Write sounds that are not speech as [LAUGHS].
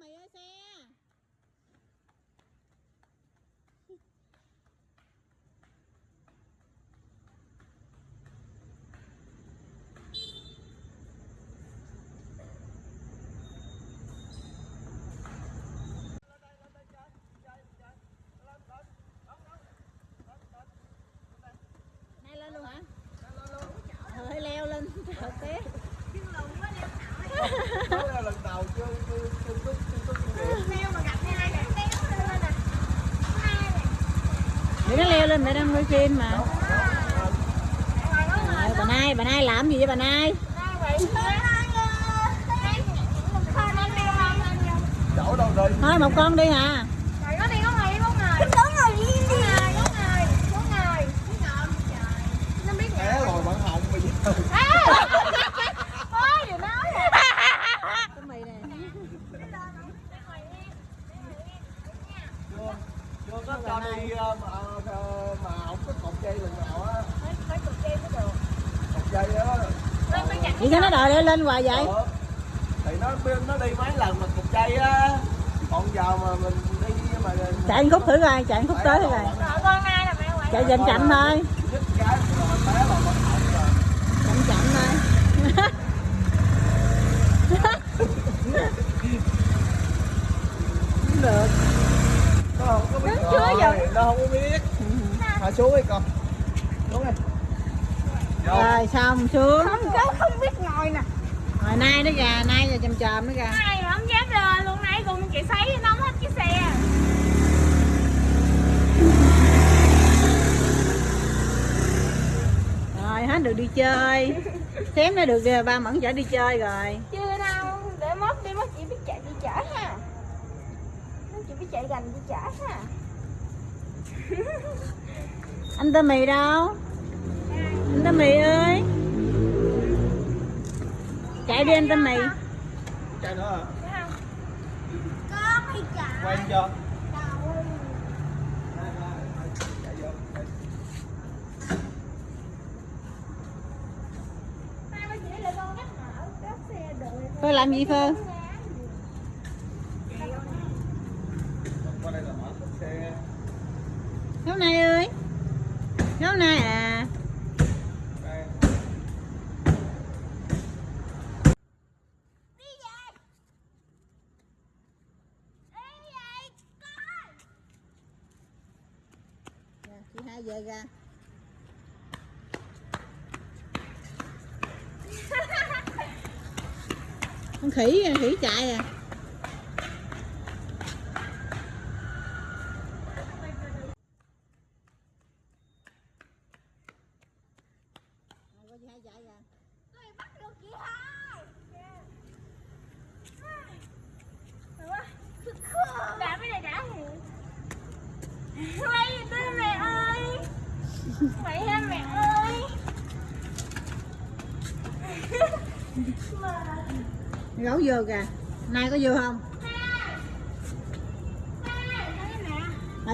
mày ơi xe. Nay lên luôn hả? Ờ hay leo lên. Trời té. Đó là lần đầu chưa chưa chưa chưa chưa chưa kinh nghiệm. để nó leo lên mẹ đang quay phim mà Ờ, bà nay bà nay làm gì vậy bà nay Chỗ đâu đi? thôi một con đi hả Té rồi bạn hồng mà giết tôi. cái mì này chưa chưa có cho đi ờ, mà ờ, mà không có cột dây lần nào á. Cột dây á. vậy sao nó đòi leo lên hoài vậy Ờ. Thì nó nó đi mấy lần mà cột dây á. Còn giờ mà mình đi mà chạy một khúc thử coi chạy một khúc tới thử coi chạy chậm chậm thôi rồi rồi. chậm chậm thôi [LAUGHS] không được Nó không có biết Rồi, giờ? Nó không có biết. Hạ xuống đi con. Xuống đi. Rồi xong xuống? Không cháu không biết ngồi nè. Rồi nay nó gà nay rồi chầm chầm nó gà. Ai mà không dám lên luôn nãy cùng chị sấy nóng hết cái xe. Rồi hết được đi chơi. Xém nó được ờ, ba mẫn chở đi chơi rồi. Chưa đâu Để mốt đi mốt chị biết chạy đi chở ha. Mốt chị biết chạy gần đi chở ha [LAUGHS] anh tơ mì đâu anh tơ mì ơi chạy đi anh tơ mì Chạy nữa chạy Quay cho. Đâu Chạy vô. Hai ba chị là con nhắc nhở Các xe đợi Phơ làm gì Phơ? Hôm nay ơi. Hôm nay à. Dạ, chị hai về ra. [LAUGHS] Con khỉ khỉ chạy à chị hai chạy à Tôi bắt được chị hai. Đã mới này đã Mày tôi mẹ ơi. Mày ha mẹ ơi. Gấu vô kìa. Nay có vô không